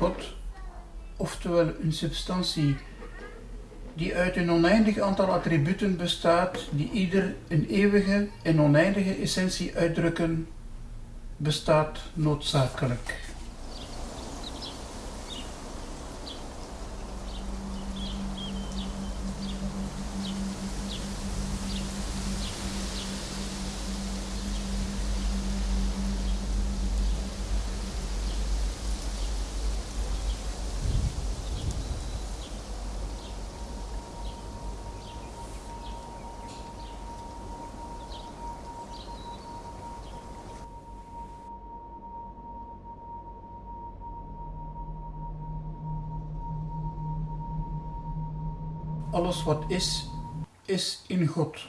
God, oftewel een substantie die uit een oneindig aantal attributen bestaat, die ieder een eeuwige en oneindige essentie uitdrukken, bestaat noodzakelijk. Alles wat is, is in God.